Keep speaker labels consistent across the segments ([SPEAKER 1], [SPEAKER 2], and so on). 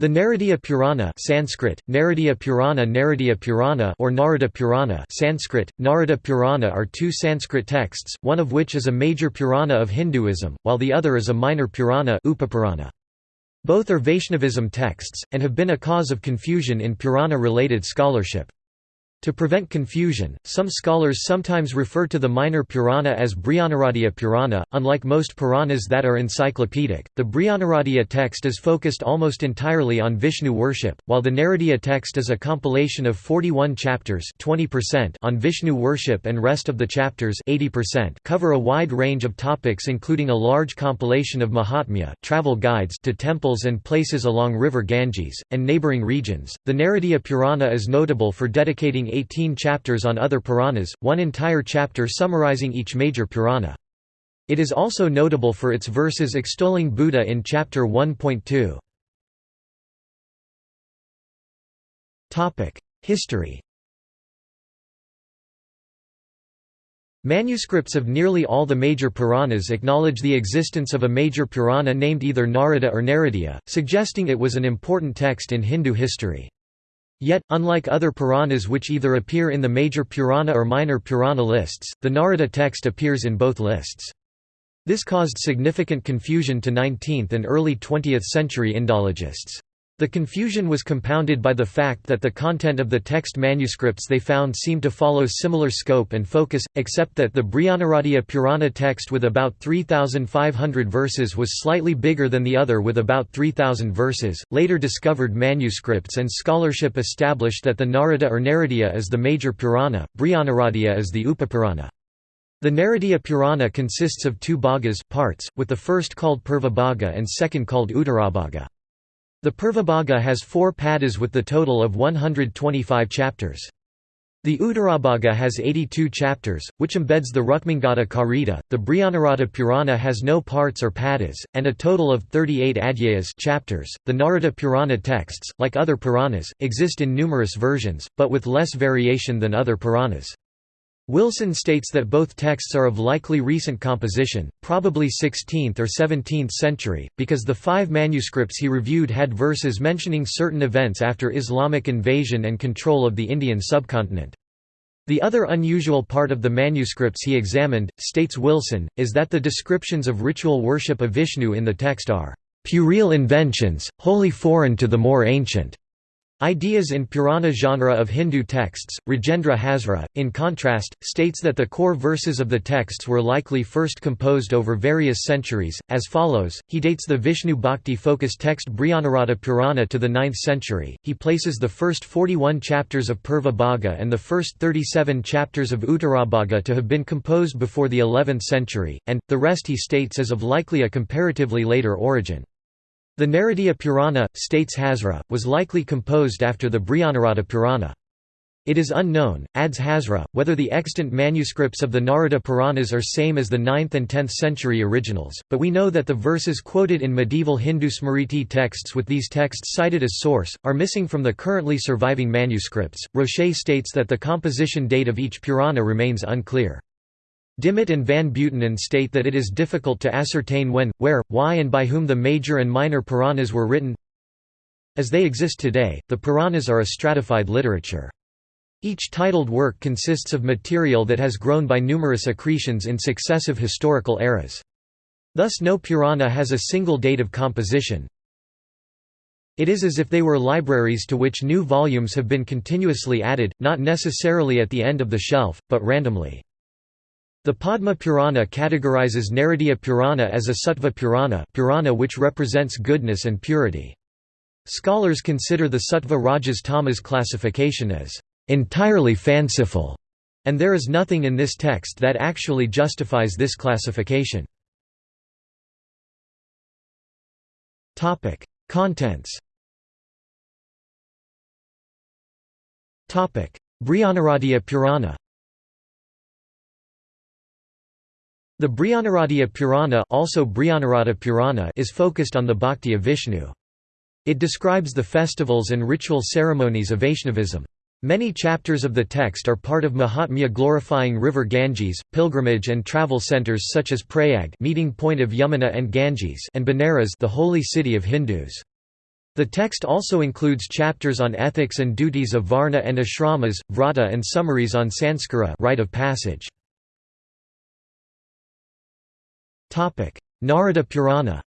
[SPEAKER 1] The Naradiya Purana Sanskrit, Naradiya Purana Naradiya Purana or Narada Purana Sanskrit, Narada Purana are two Sanskrit texts, one of which is a major Purana of Hinduism, while the other is a minor Purana Upapurana. Both are Vaishnavism texts, and have been a cause of confusion in Purana-related scholarship. To prevent confusion, some scholars sometimes refer to the minor Purana as Brihanaradiya Purana. Unlike most Puranas that are encyclopedic, the Brihanaradiya text is focused almost entirely on Vishnu worship, while the Naradiya text is a compilation of 41 chapters 20% on Vishnu worship and rest of the chapters 80% cover a wide range of topics including a large compilation of Mahatmya, travel guides to temples and places along river Ganges, and neighboring regions. The Naradiya Purana is notable for dedicating 18 chapters on other Puranas, one entire chapter summarizing each major Purana. It is also notable for its verses extolling Buddha in chapter 1.2. History Manuscripts of nearly all the major Puranas acknowledge the existence of a major Purana named either Narada or Naradiya, suggesting it was an important text in Hindu history. Yet, unlike other Puranas which either appear in the major Purana or minor Purana lists, the Narada text appears in both lists. This caused significant confusion to 19th and early 20th century Indologists. The confusion was compounded by the fact that the content of the text manuscripts they found seemed to follow similar scope and focus, except that the Brihanaradiya Purana text with about 3,500 verses was slightly bigger than the other with about 3,000 verses. Later discovered manuscripts and scholarship established that the Narada or Naradiya is the major Purana, Brihanaradiya is the Upapurana. The Naradiya Purana consists of two bhagas parts, with the first called Purvabhaga and second called Uttarabhaga. The Purvabhaga has four padas with the total of 125 chapters. The Uttarabhaga has 82 chapters, which embeds the Rukmangada Karita. The Brihanarada Purana has no parts or padas, and a total of 38 adhyayas chapters. The Narada Purana texts, like other Puranas, exist in numerous versions, but with less variation than other Puranas. Wilson states that both texts are of likely recent composition, probably 16th or 17th century, because the five manuscripts he reviewed had verses mentioning certain events after Islamic invasion and control of the Indian subcontinent. The other unusual part of the manuscripts he examined, states Wilson, is that the descriptions of ritual worship of Vishnu in the text are puerile inventions, wholly foreign to the more ancient Ideas in Purana genre of Hindu texts, Rajendra Hazra, in contrast, states that the core verses of the texts were likely first composed over various centuries, as follows, he dates the Vishnu Bhakti-focused text Brihanarada Purana to the 9th century, he places the first 41 chapters of Purva Bhaga and the first 37 chapters of Uttarabhaga to have been composed before the 11th century, and, the rest he states as of likely a comparatively later origin. The Naradiya Purana, states Hazra, was likely composed after the Brihanarada Purana. It is unknown, adds Hazra, whether the extant manuscripts of the Narada Puranas are same as the 9th and 10th century originals, but we know that the verses quoted in medieval Hindu Smriti texts with these texts cited as source, are missing from the currently surviving manuscripts. Rocher states that the composition date of each Purana remains unclear. Dimmitt and Van Buitenen state that it is difficult to ascertain when, where, why and by whom the major and minor Puranas were written. As they exist today, the Puranas are a stratified literature. Each titled work consists of material that has grown by numerous accretions in successive historical eras. Thus no Purana has a single date of composition. It is as if they were libraries to which new volumes have been continuously added, not necessarily at the end of the shelf, but randomly. The Padma Purana categorizes Naradiya Purana as a Sattva Purana, Purana which represents goodness and purity. Scholars consider the Sattva Rajas Tamas classification as entirely fanciful, and there is nothing in this text that actually justifies this classification. Topic: Contents Brihanaradiya Purana The Brihanaradiya Purana, also Brihanarada Purana is focused on the bhakti of Vishnu. It describes the festivals and ritual ceremonies of Vaishnavism. Many chapters of the text are part of Mahatmya glorifying river Ganges, pilgrimage and travel centers such as Prayag meeting point of Yamuna and Ganges and Benares the holy city of Hindus. The text also includes chapters on ethics and duties of varna and ashramas, vrata and summaries on sanskara rite of passage. Narada Purana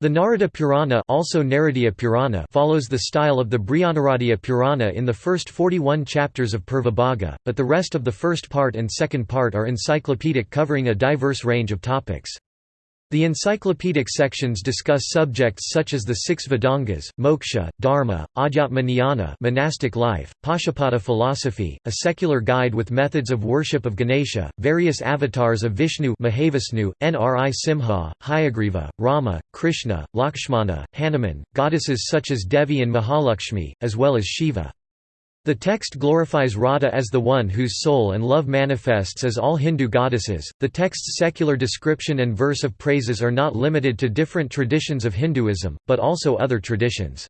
[SPEAKER 1] The Narada Purana, also Naradiya Purana follows the style of the Brihanaradiya Purana in the first 41 chapters of Purvabhaga, but the rest of the first part and second part are encyclopedic covering a diverse range of topics. The encyclopedic sections discuss subjects such as the six Vedangas, moksha, dharma, adhyatma jnana monastic life, Pashupata philosophy, a secular guide with methods of worship of Ganesha, various avatars of Vishnu Mahavishnu, Nri Simha, Hayagriva, Rama, Krishna, Lakshmana, Hanuman, goddesses such as Devi and Mahalakshmi, as well as Shiva. The text glorifies Radha as the one whose soul and love manifests as all Hindu goddesses. The text's secular description and verse of praises are not limited to different traditions of Hinduism, but also other traditions.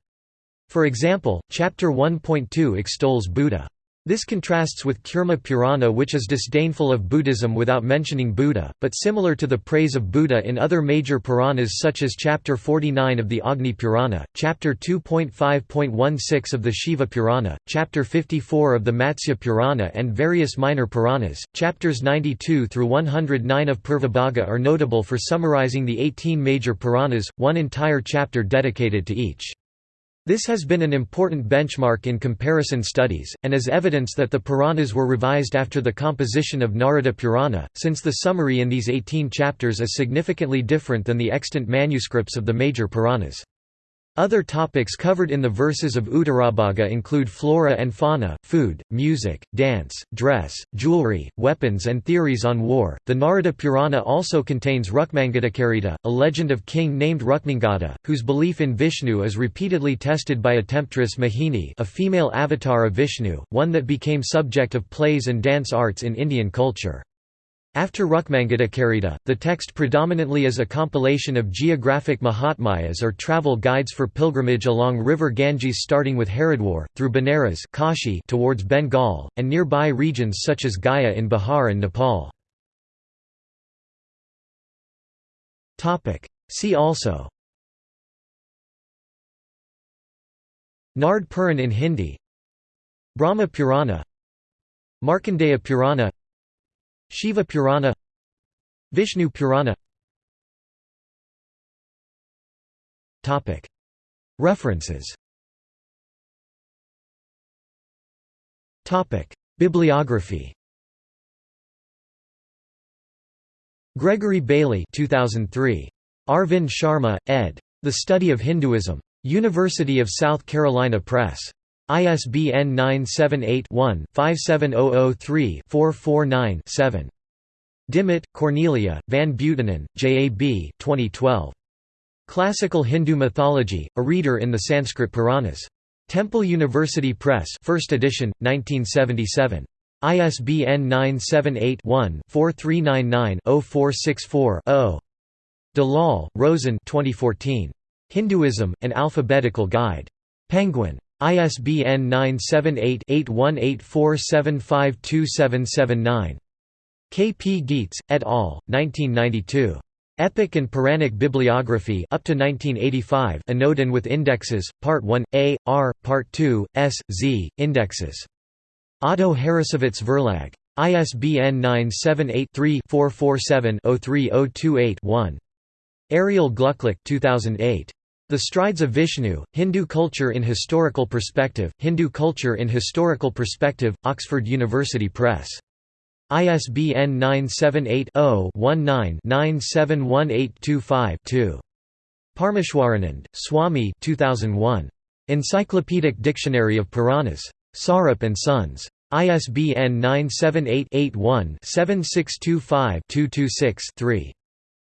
[SPEAKER 1] For example, chapter 1.2 extols Buddha. This contrasts with Kurma Purana which is disdainful of Buddhism without mentioning Buddha, but similar to the praise of Buddha in other major Puranas such as chapter 49 of the Agni Purana, chapter 2.5.16 of the Shiva Purana, chapter 54 of the Matsya Purana and various minor Puranas. Chapters 92 through 109 of Purvabhaga are notable for summarizing the 18 major Puranas, one entire chapter dedicated to each. This has been an important benchmark in comparison studies, and is evidence that the Puranas were revised after the composition of Narada Purana, since the summary in these 18 chapters is significantly different than the extant manuscripts of the major Puranas. Other topics covered in the verses of Uttarabhaga include flora and fauna, food, music, dance, dress, jewelry, weapons, and theories on war. The Narada Purana also contains Rukmangadakarita, a legend of king named Rukmangada, whose belief in Vishnu is repeatedly tested by a temptress Mohini, a female avatar of Vishnu, one that became subject of plays and dance arts in Indian culture. After Rukmangadakarita, the text predominantly is a compilation of geographic mahatmayas or travel guides for pilgrimage along river Ganges starting with Haridwar, through Benares Kashi towards Bengal, and nearby regions such as Gaya in Bihar and Nepal. See also Nard Puran in Hindi Brahma Purana Markandeya Purana Shiva Purana Vishnu Purana References Bibliography Gregory Bailey 2003. Arvind Sharma, ed. The Study of Hinduism. University of South Carolina Press. ISBN 978-1-57003-449-7. Dimmitt, Cornelia, Van Buitenen, J. A. B. 2012. Classical Hindu Mythology, a Reader in the Sanskrit Puranas. Temple University Press 1st edition, 1977. ISBN 978-1-4399-0464-0. Dalal, Roshen 2014. Hinduism, An Alphabetical Guide. Penguin. ISBN 978-8184752779. K. P. Gietz, et al., 1992. Epic and Puranic Bibliography up to 1985 Anodin with Indexes, Part 1, A, R, Part 2, S, Z, Indexes. Otto Harrassowitz Verlag. ISBN 978-3-447-03028-1. Ariel Glucklich 2008. The Strides of Vishnu, Hindu Culture in Historical Perspective, Hindu Culture in Historical Perspective, Oxford University Press. ISBN 978-0-19-971825-2. Parmeshwaranand, Swami 2001. Encyclopedic Dictionary of Puranas. Sarup and Sons. ISBN 978-81-7625-226-3.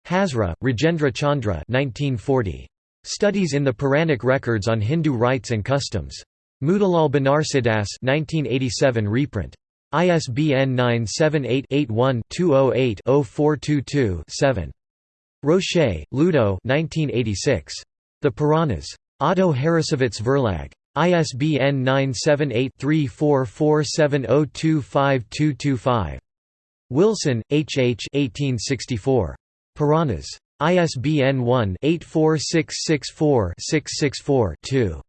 [SPEAKER 1] Hazra, Rajendra Chandra 1940. Studies in the Puranic Records on Hindu Rites and Customs. Motilal Banarsidass 1987 reprint. ISBN 978-81-208-0422-7. Rocher, Ludo 1986. The Puranas. Otto Harrassowitz Verlag. ISBN 978-3447025225. Wilson, H. H. 1864. Puranas. ISBN 1-84664-664-2.